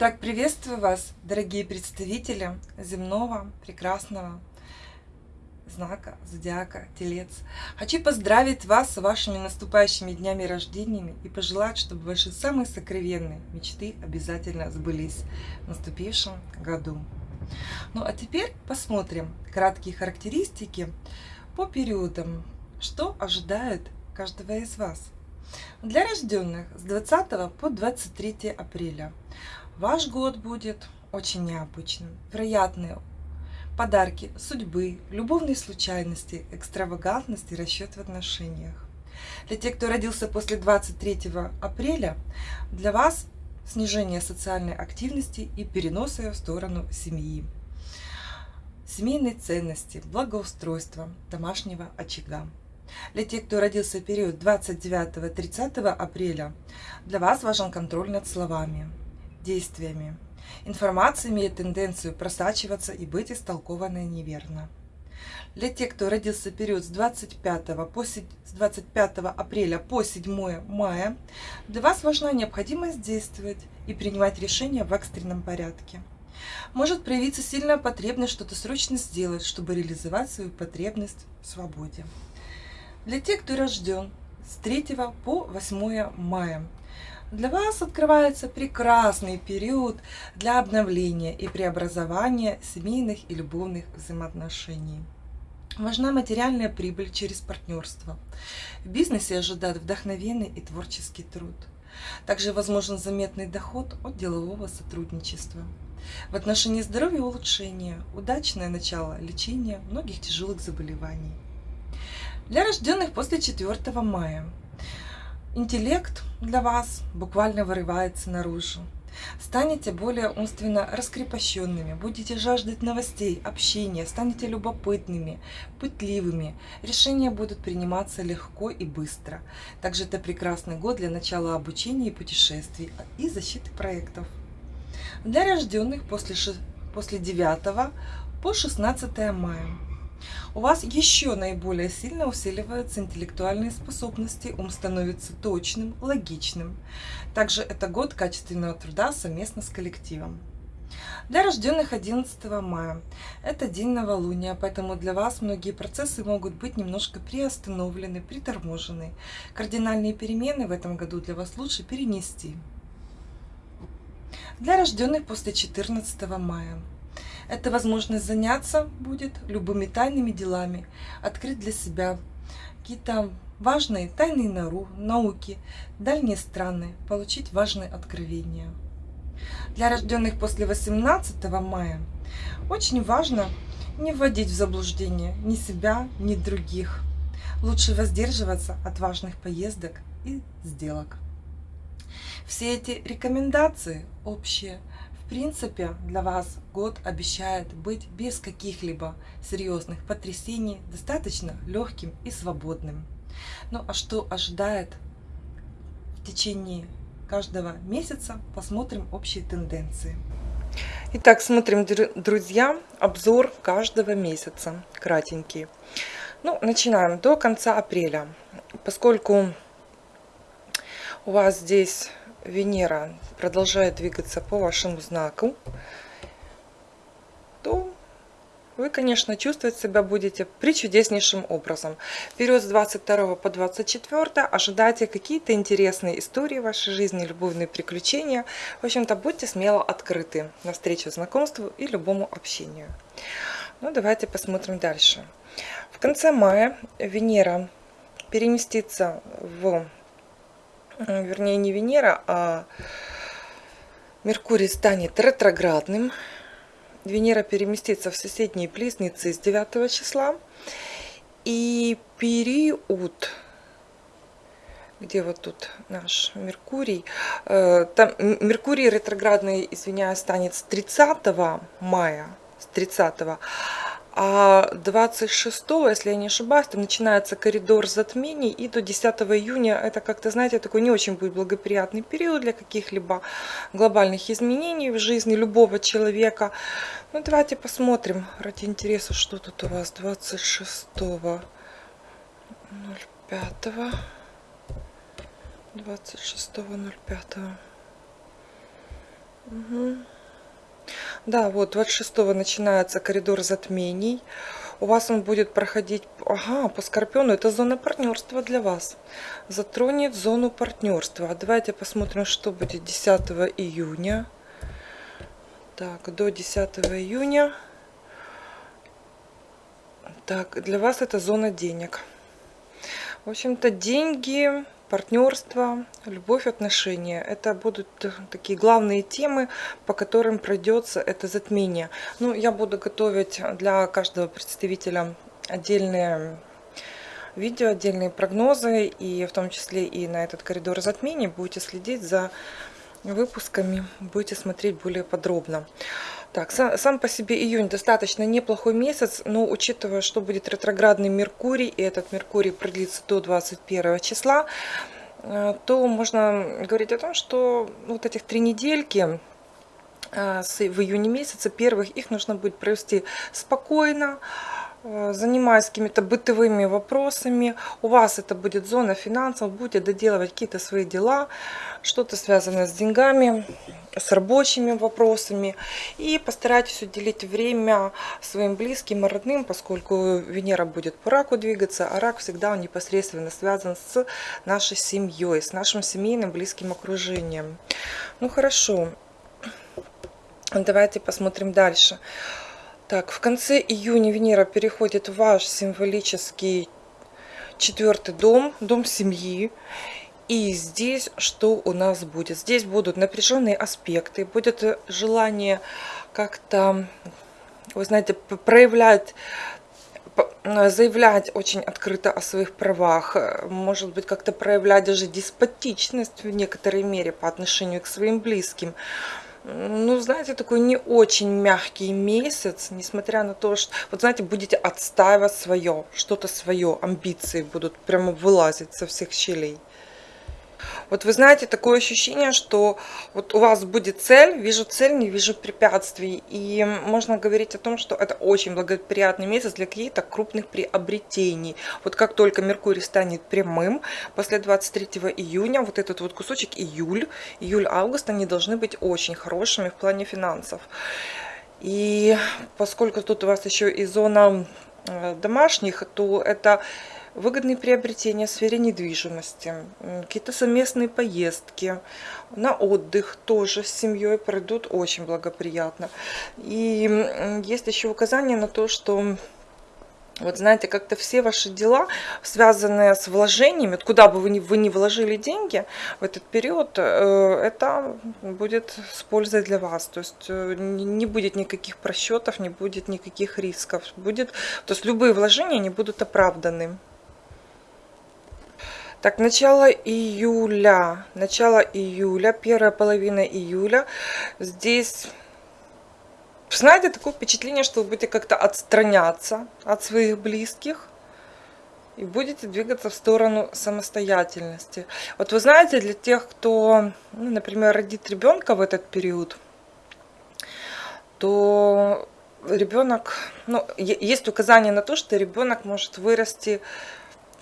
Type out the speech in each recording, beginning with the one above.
Итак, приветствую вас, дорогие представители земного прекрасного знака зодиака Телец. Хочу поздравить вас с вашими наступающими днями рождениями и пожелать, чтобы ваши самые сокровенные мечты обязательно сбылись в наступившем году. Ну а теперь посмотрим краткие характеристики по периодам, что ожидает каждого из вас. Для рожденных с 20 по 23 апреля ваш год будет очень необычным. Вероятные подарки судьбы, любовные случайности, экстравагантность и расчет в отношениях. Для тех, кто родился после 23 апреля, для вас снижение социальной активности и перенос ее в сторону семьи. Семейные ценности, благоустройство домашнего очага. Для тех, кто родился в период 29-30 апреля, для вас важен контроль над словами, действиями. Информация имеет тенденцию просачиваться и быть истолкованной неверно. Для тех, кто родился в период с 25, по, с 25 апреля по 7 мая, для вас важна необходимость действовать и принимать решения в экстренном порядке. Может проявиться сильная потребность что-то срочно сделать, чтобы реализовать свою потребность в свободе. Для тех, кто рожден с 3 по 8 мая, для вас открывается прекрасный период для обновления и преобразования семейных и любовных взаимоотношений. Важна материальная прибыль через партнерство. В бизнесе ожидает вдохновенный и творческий труд. Также возможен заметный доход от делового сотрудничества. В отношении здоровья улучшение, удачное начало лечения многих тяжелых заболеваний. Для рожденных после 4 мая интеллект для вас буквально вырывается наружу. Станете более умственно раскрепощенными, будете жаждать новостей, общения, станете любопытными, пытливыми. Решения будут приниматься легко и быстро. Также это прекрасный год для начала обучения и путешествий и защиты проектов. Для рожденных после, после 9 по 16 мая у вас еще наиболее сильно усиливаются интеллектуальные способности, ум становится точным, логичным. Также это год качественного труда совместно с коллективом. Для рожденных 11 мая это день новолуния, поэтому для вас многие процессы могут быть немножко приостановлены, приторможены. Кардинальные перемены в этом году для вас лучше перенести. Для рожденных после 14 мая это возможность заняться будет любыми тайными делами, открыть для себя какие-то важные тайные науки, дальние страны, получить важные откровения. Для рожденных после 18 мая очень важно не вводить в заблуждение ни себя, ни других. Лучше воздерживаться от важных поездок и сделок. Все эти рекомендации общие – принципе, для вас год обещает быть без каких-либо серьезных потрясений, достаточно легким и свободным. Ну а что ожидает в течение каждого месяца, посмотрим общие тенденции. Итак, смотрим, друзья, обзор каждого месяца, кратенький. Ну, начинаем до конца апреля, поскольку у вас здесь Венера продолжает двигаться по вашему знаку, то вы, конечно, чувствовать себя будете причудеснейшим образом. Период с 22 по 24 ожидайте какие-то интересные истории в вашей жизни, любовные приключения. В общем-то, будьте смело открыты навстречу знакомству и любому общению. Ну, давайте посмотрим дальше. В конце мая Венера переместится в вернее не Венера, а Меркурий станет ретроградным. Венера переместится в соседние близнецы с 9 числа. И период, где вот тут наш Меркурий, э, там Меркурий ретроградный, извиняюсь, станет с 30 мая, с 30 а 26, если я не ошибаюсь, там начинается коридор затмений, и до 10 июня это как-то, знаете, такой не очень будет благоприятный период для каких-либо глобальных изменений в жизни любого человека. Ну, давайте посмотрим ради интереса, что тут у вас 26 05 26 05 Угу. Да, вот 26 начинается коридор затмений. У вас он будет проходить, ага, по Скорпиону, это зона партнерства для вас. Затронет зону партнерства. Давайте посмотрим, что будет 10 июня. Так, до 10 июня. Так, для вас это зона денег. В общем-то, деньги, партнерство, любовь, отношения. Это будут такие главные темы, по которым пройдется это затмение. Ну, я буду готовить для каждого представителя отдельные видео, отдельные прогнозы, и в том числе и на этот коридор затмений будете следить за выпусками, будете смотреть более подробно. Так, сам по себе июнь достаточно неплохой месяц, но учитывая, что будет ретроградный Меркурий, и этот Меркурий продлится до 21 числа, э, то можно говорить о том, что вот этих три недельки э, в июне месяце первых, их нужно будет провести спокойно, Э, занимаясь какими-то бытовыми вопросами, у вас это будет зона финансов, будете доделывать какие-то свои дела, что-то связанное с деньгами, с рабочими вопросами. И постарайтесь уделить время своим близким и родным, поскольку Венера будет по раку двигаться, а рак всегда он непосредственно связан с нашей семьей, с нашим семейным близким окружением. Ну хорошо, давайте посмотрим дальше. Так, в конце июня Венера переходит в ваш символический четвертый дом, дом семьи. И здесь что у нас будет? Здесь будут напряженные аспекты, будет желание как-то, вы знаете, проявлять заявлять очень открыто о своих правах, может быть, как-то проявлять даже деспотичность в некоторой мере по отношению к своим близким ну, знаете, такой не очень мягкий месяц, несмотря на то, что, вот знаете, будете отстаивать свое, что-то свое, амбиции будут прямо вылазить со всех щелей. Вот вы знаете, такое ощущение, что вот у вас будет цель, вижу цель, не вижу препятствий. И можно говорить о том, что это очень благоприятный месяц для каких-то крупных приобретений. Вот как только Меркурий станет прямым, после 23 июня, вот этот вот кусочек июль, июль-август, они должны быть очень хорошими в плане финансов. И поскольку тут у вас еще и зона э, домашних, то это выгодные приобретения в сфере недвижимости, какие-то совместные поездки, на отдых тоже с семьей пройдут очень благоприятно. И есть еще указание на то, что вот знаете, как-то все ваши дела, связанные с вложениями, куда бы вы ни, вы ни вложили деньги в этот период, э, это будет с пользой для вас. То есть э, не будет никаких просчетов, не будет никаких рисков. Будет, то есть любые вложения не будут оправданы. Так, начало июля. Начало июля, первая половина июля. Здесь, знаете, такое впечатление, что вы будете как-то отстраняться от своих близких. И будете двигаться в сторону самостоятельности. Вот вы знаете, для тех, кто, ну, например, родит ребенка в этот период, то ребенок, ну, есть указание на то, что ребенок может вырасти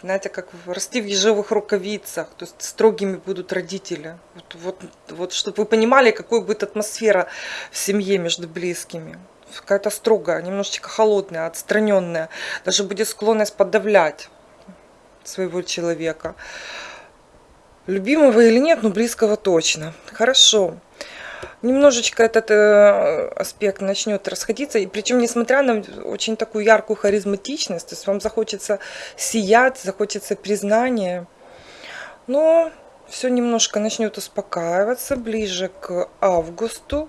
знаете, как расти в ежевых рукавицах, то есть строгими будут родители. Вот, вот, вот чтобы вы понимали, какой будет атмосфера в семье между близкими. Какая-то строгая, немножечко холодная, отстраненная. Даже будет склонность подавлять своего человека. Любимого или нет, но близкого точно. Хорошо немножечко этот э, аспект начнет расходиться. И причем, несмотря на очень такую яркую харизматичность, то есть вам захочется сиять, захочется признания. Но все немножко начнет успокаиваться ближе к августу.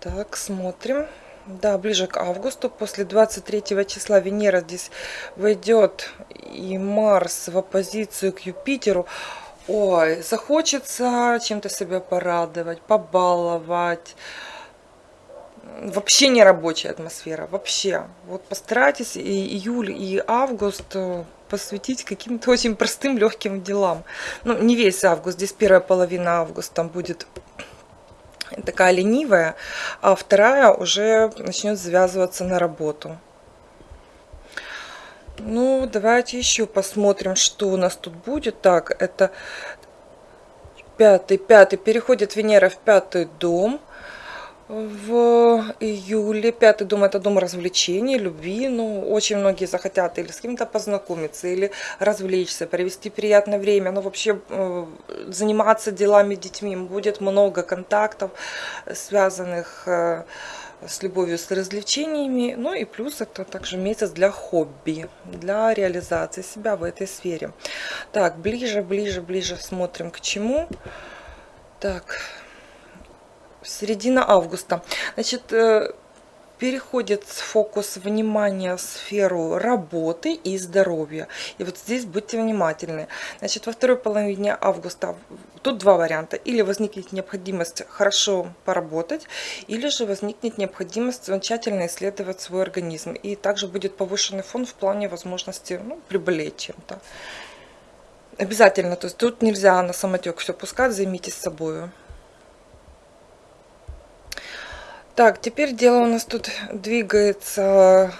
Так, смотрим. Да, ближе к августу, после 23 числа Венера здесь войдет и Марс в оппозицию к Юпитеру. Ой, захочется чем-то себя порадовать, побаловать. Вообще не рабочая атмосфера, вообще. Вот постарайтесь и июль, и август э, посвятить каким-то очень простым, легким делам. Ну, не весь август, здесь первая половина августа будет такая ленивая, а вторая уже начнет завязываться на работу. Ну, давайте еще посмотрим, что у нас тут будет. Так, это пятый, пятый, переходит Венера в пятый дом в июле. Пятый дом это дом развлечений, любви. Ну, очень многие захотят или с кем-то познакомиться, или развлечься, провести приятное время. Ну, вообще э, заниматься делами детьми. Будет много контактов, связанных э, с любовью, с развлечениями. Ну и плюс это также месяц для хобби, для реализации себя в этой сфере. Так, ближе, ближе, ближе смотрим к чему. Так, середина августа. Значит, переходит фокус внимания в сферу работы и здоровья. И вот здесь будьте внимательны. Значит, во второй половине августа тут два варианта. Или возникнет необходимость хорошо поработать, или же возникнет необходимость тщательно исследовать свой организм. И также будет повышенный фон в плане возможности ну, приболеть чем-то. Обязательно, то есть тут нельзя на самотек все пускать, займитесь собой. Так, теперь дело у нас тут двигается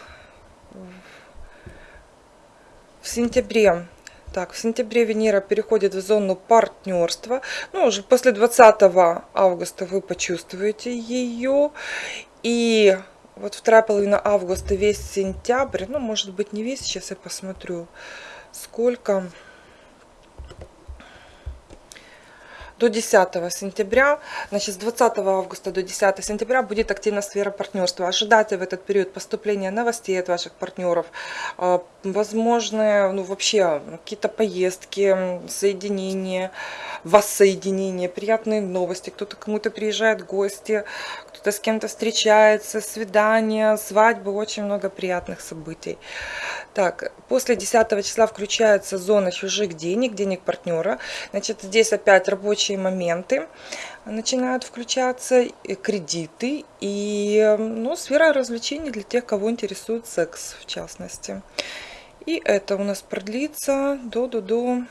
в сентябре. Так, в сентябре Венера переходит в зону партнерства. Ну, уже после 20 августа вы почувствуете ее. И вот вторая половина августа, весь сентябрь, ну, может быть, не весь, сейчас я посмотрю, сколько до 10 сентября, значит, с 20 августа до 10 сентября будет активна сфера партнерства. Ожидайте в этот период поступления новостей от ваших партнеров, а, возможные, ну, вообще, какие-то поездки, соединения, воссоединение, приятные новости, кто-то кому-то приезжает гости, кто-то с кем-то встречается, свидания, свадьбы, очень много приятных событий. Так, после 10 числа включается зона чужих денег, денег партнера. Значит, здесь опять рабочие моменты начинают включаться, кредиты и ну, сфера развлечений для тех, кого интересует секс в частности. И это у нас продлится до-до-до.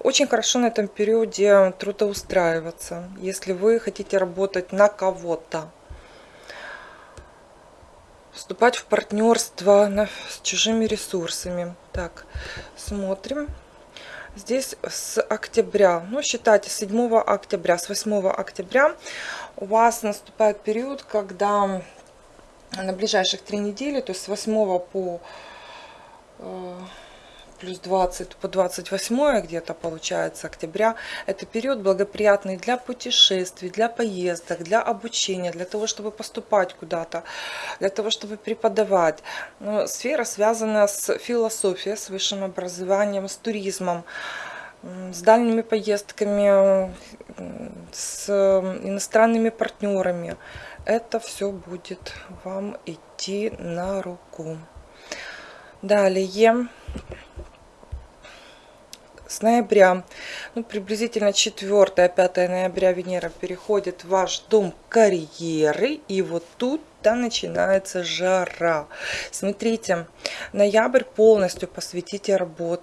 Очень хорошо на этом периоде трудоустраиваться, если вы хотите работать на кого-то вступать в партнерство с чужими ресурсами. Так, смотрим. Здесь с октября, ну считайте, с 7 октября, с 8 октября у вас наступает период, когда на ближайших три недели, то есть с 8 по э, плюс 20 по 28 где-то получается октября. Это период благоприятный для путешествий, для поездок, для обучения, для того, чтобы поступать куда-то, для того, чтобы преподавать. Но сфера связана с философией, с высшим образованием, с туризмом с дальними поездками, с иностранными партнерами. Это все будет вам идти на руку. Далее с ноября, ну, приблизительно 4-5 ноября Венера переходит в ваш дом карьеры. И вот тут да, начинается жара. Смотрите, ноябрь полностью посвятите работе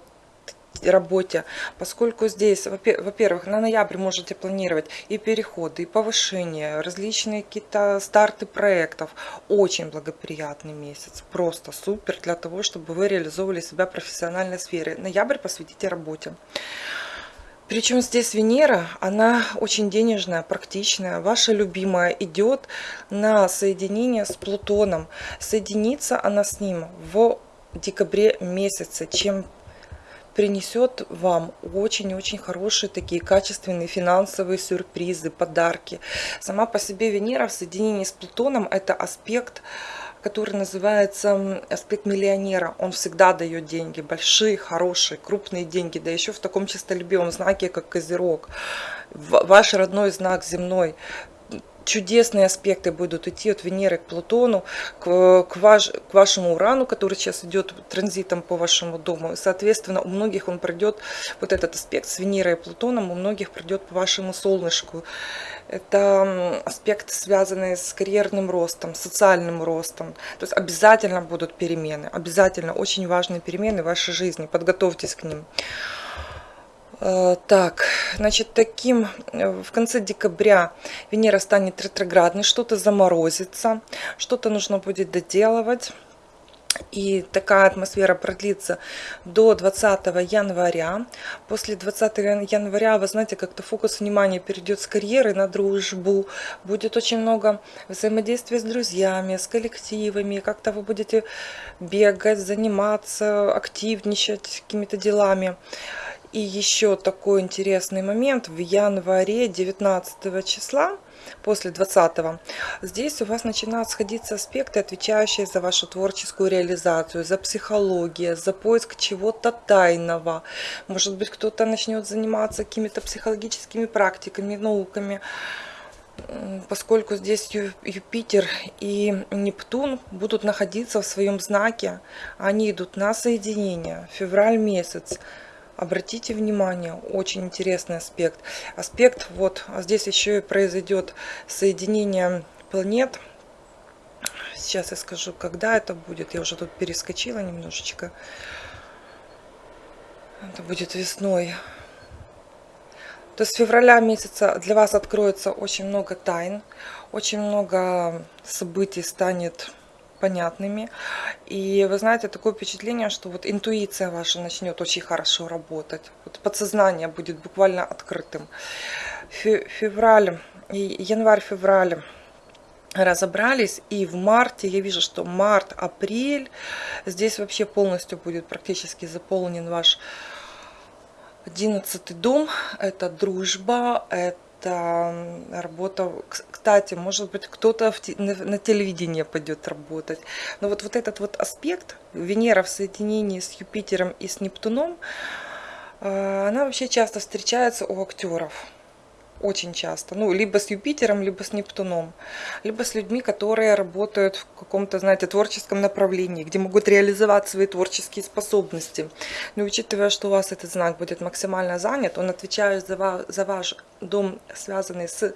работе, поскольку здесь, во-первых, на ноябрь можете планировать и переходы, и повышения, различные какие-то старты проектов. Очень благоприятный месяц, просто супер для того, чтобы вы реализовывали себя в профессиональной сфере. Ноябрь посвятите работе. Причем здесь Венера, она очень денежная, практичная, ваша любимая, идет на соединение с Плутоном. Соединится она с ним в декабре месяце. Чем принесет вам очень-очень хорошие такие качественные финансовые сюрпризы, подарки. Сама по себе Венера в соединении с Плутоном это аспект, который называется аспект миллионера. Он всегда дает деньги, большие, хорошие, крупные деньги, да еще в таком чистолюбивом знаке, как Козерог. Ваш родной знак земной чудесные аспекты будут идти от Венеры к Плутону, к, к, ваш, к вашему Урану, который сейчас идет транзитом по вашему дому. соответственно, у многих он пройдет, вот этот аспект с Венерой и Плутоном, у многих пройдет по вашему солнышку. Это аспект, связанный с карьерным ростом, социальным ростом. То есть обязательно будут перемены, обязательно очень важные перемены в вашей жизни. Подготовьтесь к ним. Э, так, значит, таким э, в конце декабря Венера станет ретроградной, что-то заморозится, что-то нужно будет доделывать. И такая атмосфера продлится до 20 января. После 20 января, вы знаете, как-то фокус внимания перейдет с карьеры на дружбу. Будет очень много взаимодействия с друзьями, с коллективами. Как-то вы будете бегать, заниматься, активничать какими-то делами. И еще такой интересный момент. В январе 19 числа после 20 здесь у вас начинают сходиться аспекты, отвечающие за вашу творческую реализацию, за психологию, за поиск чего-то тайного. Может быть, кто-то начнет заниматься какими-то психологическими практиками, науками поскольку здесь Юпитер и Нептун будут находиться в своем знаке, они идут на соединение, февраль месяц. Обратите внимание, очень интересный аспект. Аспект, вот, а здесь еще и произойдет соединение планет. Сейчас я скажу, когда это будет. Я уже тут перескочила немножечко. Это будет весной. То есть с февраля месяца для вас откроется очень много тайн, очень много событий станет понятными. И вы знаете, такое впечатление, что вот интуиция ваша начнет очень хорошо работать. Вот подсознание будет буквально открытым. Февраль, январь-февраль разобрались и в марте я вижу что март апрель здесь вообще полностью будет практически заполнен ваш одиннадцатый дом это дружба это это работа, кстати, может быть, кто-то на телевидении пойдет работать. Но вот, вот этот вот аспект, Венера в соединении с Юпитером и с Нептуном, э, она вообще часто встречается у актеров очень часто. Ну, либо с Юпитером, либо с Нептуном. Либо с людьми, которые работают в каком-то, знаете, творческом направлении, где могут реализовать свои творческие способности. Но учитывая, что у вас этот знак будет максимально занят, он отвечает за, ва за ваш дом, связанный с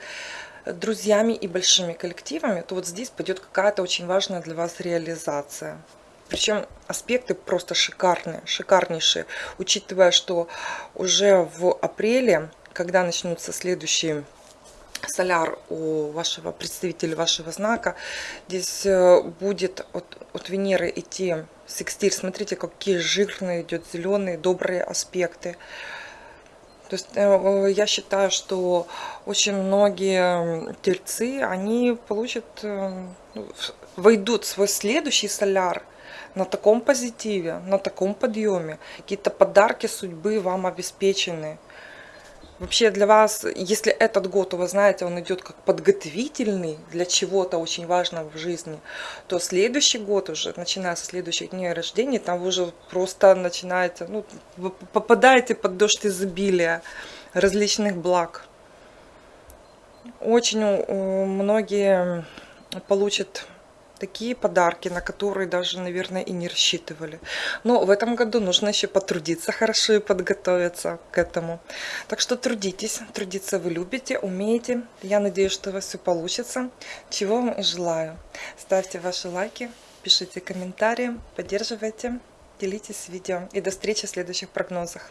друзьями и большими коллективами, то вот здесь пойдет какая-то очень важная для вас реализация. Причем аспекты просто шикарные, шикарнейшие, учитывая, что уже в апреле когда начнутся следующие соляр у вашего представителя вашего знака, здесь э, будет от, от Венеры идти секстиль. Смотрите, какие жирные идет зеленые, добрые аспекты. То есть э, я считаю, что очень многие тельцы, они получат, э, ну, войдут в свой следующий соляр на таком позитиве, на таком подъеме. Какие-то подарки судьбы вам обеспечены. Вообще для вас, если этот год, вы знаете, он идет как подготовительный для чего-то очень важного в жизни, то следующий год уже, начиная со следующих дней рождения, там вы уже просто начинаете, ну, попадаете под дождь изобилия различных благ. Очень многие получат такие подарки, на которые даже, наверное, и не рассчитывали. Но в этом году нужно еще потрудиться хорошо и подготовиться к этому. Так что трудитесь, трудиться вы любите, умеете. Я надеюсь, что у вас все получится. Чего вам и желаю. Ставьте ваши лайки, пишите комментарии, поддерживайте, делитесь видео. И до встречи в следующих прогнозах.